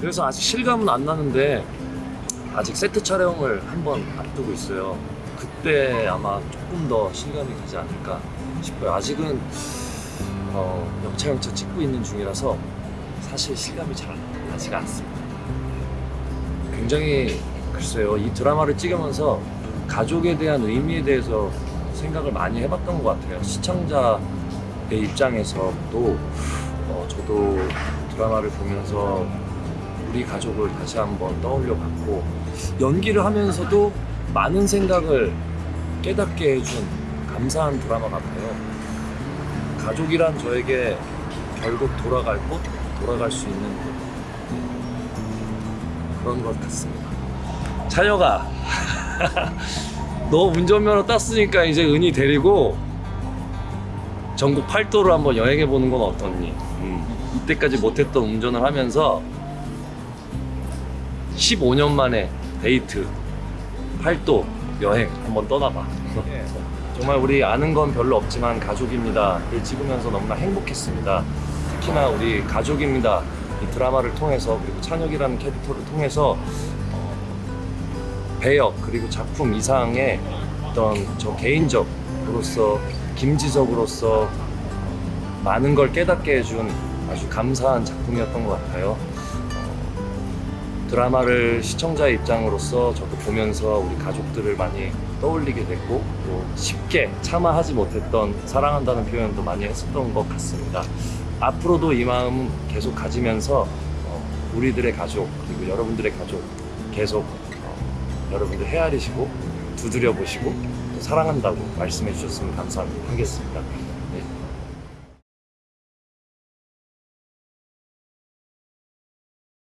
그래서 아직 실감은 안 나는데 아직 세트 촬영을 한번 앞두고 있어요. 그때 아마 조금 더 실감이 가지 않을까 싶어요. 아직은 어, 영차 영차 찍고 있는 중이라서 사실 실감이 잘 나지가 않습니다. 굉장히 글쎄요 이 드라마를 찍으면서 가족에 대한 의미에 대해서 생각을 많이 해봤던 것 같아요. 시청자의 입장에서도 어, 저도 드라마를 보면서 우리 가족을 다시 한번 떠올려 봤고 연기를 하면서도 많은 생각을 깨닫게 해준 감사한 드라마 같아요. 가족이란 저에게 결국 돌아갈 곳, 돌아갈 수 있는 곳 그런 것 같습니다. 찬혁아, 너 운전면허 땄으니까 이제 은희 데리고 전국 팔도를 한번 여행해 보는 건 어떻니? 음, 이때까지 못했던 운전을 하면서 15년 만에 데이트 팔도 여행 한번 떠나봐. 정말 우리 아는 건 별로 없지만 가족입니다를 찍으면서 너무나 행복했습니다. 특히나 우리 가족입니다 이 드라마를 통해서 그리고 찬혁이라는 캐릭터를 통해서 어, 배역 그리고 작품 이상의 어떤 저 개인적으로서 김지석으로서 많은 걸 깨닫게 해준 아주 감사한 작품이었던 것 같아요. 어, 드라마를 시청자의 입장으로서 저도 보면서 우리 가족들을 많이 떠올리게 됐고 또 쉽게 참아하지 못했던 사랑한다는 표현도 많이 했었던 것 같습니다. 앞으로도 이 마음 계속 가지면서 어, 우리들의 가족 그리고 여러분들의 가족 계속 어, 여러분들 헤아리시고 두드려 보시고 또 사랑한다고 말씀해 주셨으면 감사하겠습니다.